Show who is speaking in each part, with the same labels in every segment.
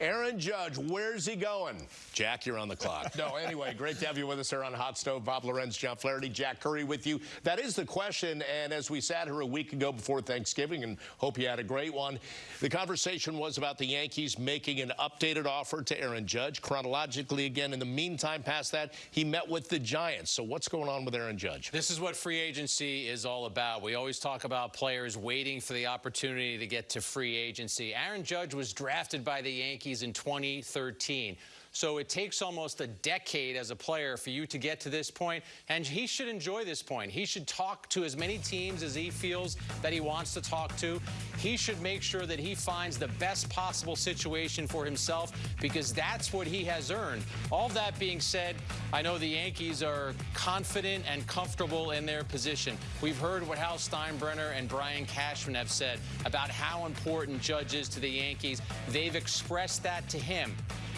Speaker 1: Aaron Judge, where's he going? Jack, you're on the clock. No, anyway, great to have you with us here on Hot Stove. Bob Lorenz, John Flaherty, Jack Curry with you. That is the question, and as we sat here a week ago before Thanksgiving, and hope you had a great one, the conversation was about the Yankees making an updated offer to Aaron Judge. Chronologically, again, in the meantime, past that, he met with the Giants. So what's going on with Aaron Judge?
Speaker 2: This is what free agency is all about. We always talk about players waiting for the opportunity to get to free agency. Aaron Judge was drafted by the Yankees in 2013. So it takes almost a decade as a player for you to get to this point, and he should enjoy this point. He should talk to as many teams as he feels that he wants to talk to. He should make sure that he finds the best possible situation for himself because that's what he has earned. All that being said, I know the Yankees are confident and comfortable in their position. We've heard what Hal Steinbrenner and Brian Cashman have said about how important Judge is to the Yankees. They've expressed that to him.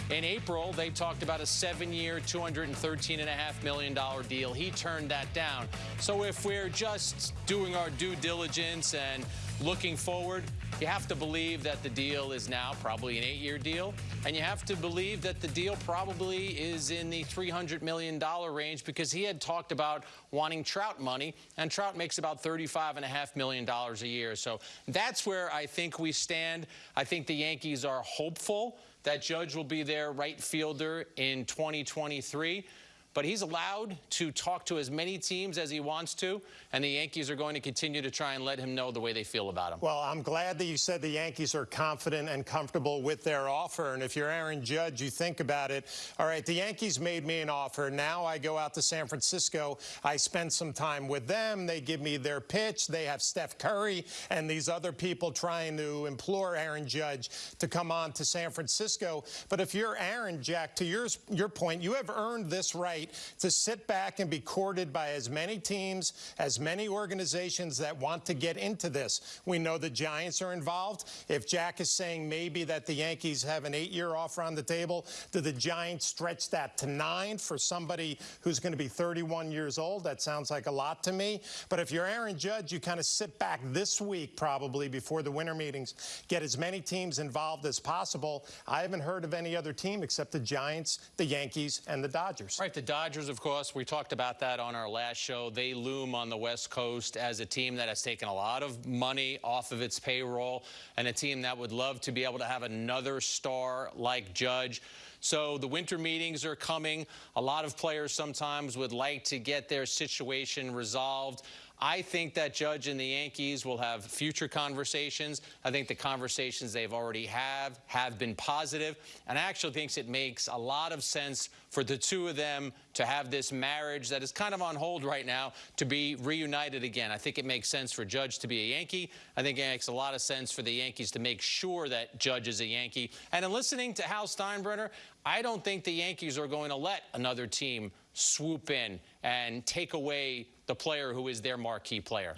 Speaker 2: In April, they talked about a seven-year, $213.5 million deal. He turned that down. So if we're just doing our due diligence and looking forward, you have to believe that the deal is now probably an eight-year deal, and you have to believe that the deal probably is in the $300 million range because he had talked about wanting Trout money, and Trout makes about $35.5 million a year. So that's where I think we stand. I think the Yankees are hopeful that Judge will be their right fielder in 2023 but he's allowed to talk to as many teams as he wants to, and the Yankees are going to continue to try and let him know the way they feel about him.
Speaker 3: Well, I'm glad that you said the Yankees are confident and comfortable with their offer, and if you're Aaron Judge, you think about it. All right, the Yankees made me an offer. Now I go out to San Francisco. I spend some time with them. They give me their pitch. They have Steph Curry and these other people trying to implore Aaron Judge to come on to San Francisco. But if you're Aaron, Jack, to your, your point, you have earned this right right to sit back and be courted by as many teams, as many organizations that want to get into this. We know the Giants are involved. If Jack is saying maybe that the Yankees have an eight-year offer on the table, do the Giants stretch that to nine for somebody who's going to be 31 years old? That sounds like a lot to me. But if you're Aaron Judge, you kind of sit back this week probably before the winter meetings, get as many teams involved as possible. I haven't heard of any other team except the Giants, the Yankees, and the Dodgers.
Speaker 2: Right, the Dodgers, of course, we talked about that on our last show. They loom on the West Coast as a team that has taken a lot of money off of its payroll and a team that would love to be able to have another star like Judge. So the winter meetings are coming. A lot of players sometimes would like to get their situation resolved. I think that Judge and the Yankees will have future conversations. I think the conversations they've already have have been positive, and I actually think it makes a lot of sense for the two of them to have this marriage that is kind of on hold right now to be reunited again. I think it makes sense for Judge to be a Yankee. I think it makes a lot of sense for the Yankees to make sure that Judge is a Yankee. And in listening to Hal Steinbrenner, I don't think the Yankees are going to let another team swoop in and take away the player who is their marquee player.